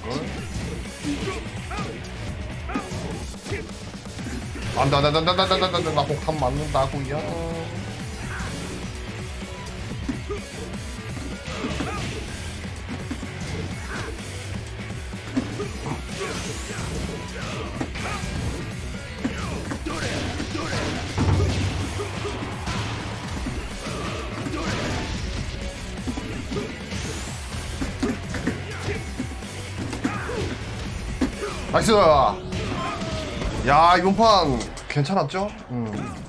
이걸 안돼 안돼 안돼 안돼 안돼 안돼 나 폭탄 맞는다고요 나이스 야 이번 판 괜찮았죠? 음.